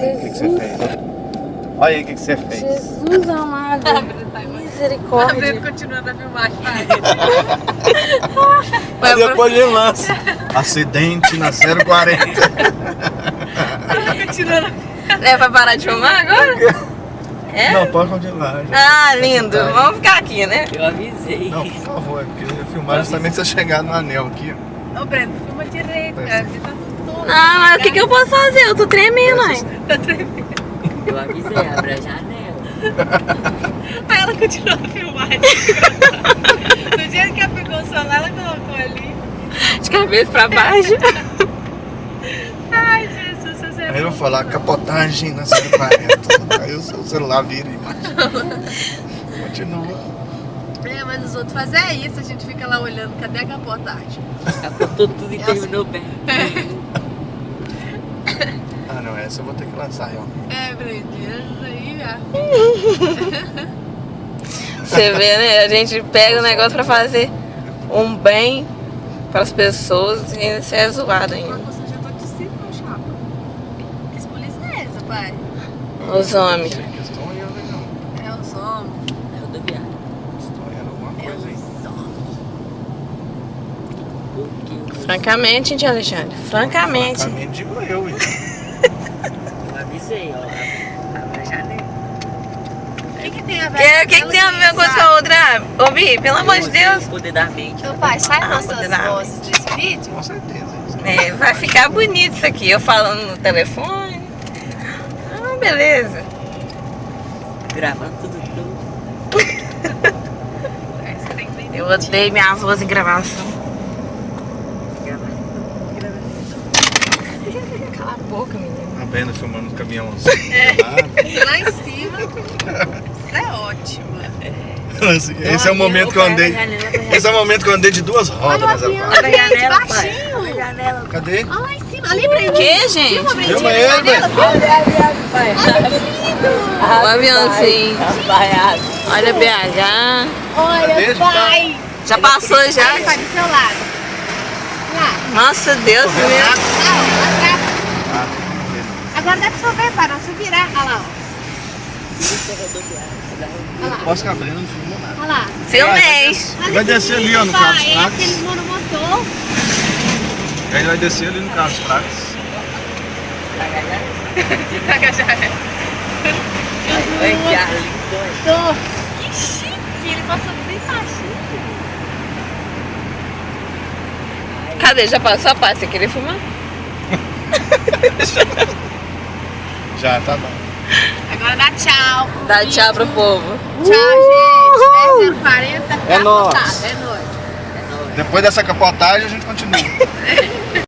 que você fez. Olha aí o que, que você fez. Jesus amado. A Misericórdia. Breno continuando a filmagem, vai. Aí depois ele lança. Acidente na 040. Ela continuando. É pra parar de filmar agora? É? Não, pode continuar. já. Ah, lindo. Vamos ficar aqui, né? Eu avisei. Não, por favor, é porque eu ia filmar justamente você chegar no anel aqui. Ô, Breno, filma direito, cara. Você tá todo. Ah, mas o que, que eu posso fazer? Eu tô tremendo, hein? Tá tremendo. Eu avisei, abre a janela. Aí ela continuou a filmagem. No dia que ela pegou o celular, ela colocou ali. De cabeça pra baixo. Ai, Jesus, você é Aí eu vou falar capotagem na 040. Aí o seu celular vira e Continua. É, mas os outros fazem isso, a gente fica lá olhando, cadê a capotagem? Apontou tudo e terminou bem. Essa eu vou ter que lançar realmente. É, isso aí já. Você vê, né? A gente pega o negócio pra fazer um bem pras pessoas e você é zoado ainda. Você já tá de cima, chapa. Que polícia é essa, pai? Os homens. Não. É os homens. É rodoviário. Estão olhando alguma É coisa aí. os homens. O que Francamente, tia Alexandre. Francamente. Francamente, digo eu. hein? Eu avisei, ó. Abre a janela. O que, tem a ver O que, que tem a ver com a outra? Ô, Bi, pelo amor de Deus. O poder da mente. Meu pai, sai Ah, nossas vozes desse vídeo? Com certeza. É, vai ficar bonito isso aqui. Eu falando no telefone. Ah, beleza. Gravando tudo entender. Eu odeio minha voz em gravação. Gravando. Cala a boca, menina. A Brenda filmando o caminhão assim. É. Lá em cima. Isso é ótimo. Esse é o momento que eu andei. Esse é o momento que eu andei de duas rodas Olha baixinho. Abre a janela. Cadê? Olha lá em cima. Ali, Breno. O que, gente? Filma ele, Breno. O aviãozinho. Olha BH. Olha, pai. Já passou já? Aí, pai, do seu lado. Nossa Deus, meu. Lá, ó, lá atrás. Ah, Agora dá pra você ver, pai. Não, se virar. Olha lá, Isso é rodoviário. ó. Olha lá. Posso que a Brenda não filmou nada. Olha lá. Filmei. Olha Vai aqui, descer ali, ó, no carro dos É pratos. aquele monomotor. Aí ele vai descer ali no carro dos já. Vai que ar lindo. Tô. Que chique. Ele passou bem baixinho. Cadê? Já passou a parte? Você queria filmar? Já, tá bom. Agora dá tchau. Dá vídeo. tchau pro povo. Tchau, gente. 040. É nóis. É nóis. Depois dessa capotagem a gente continua.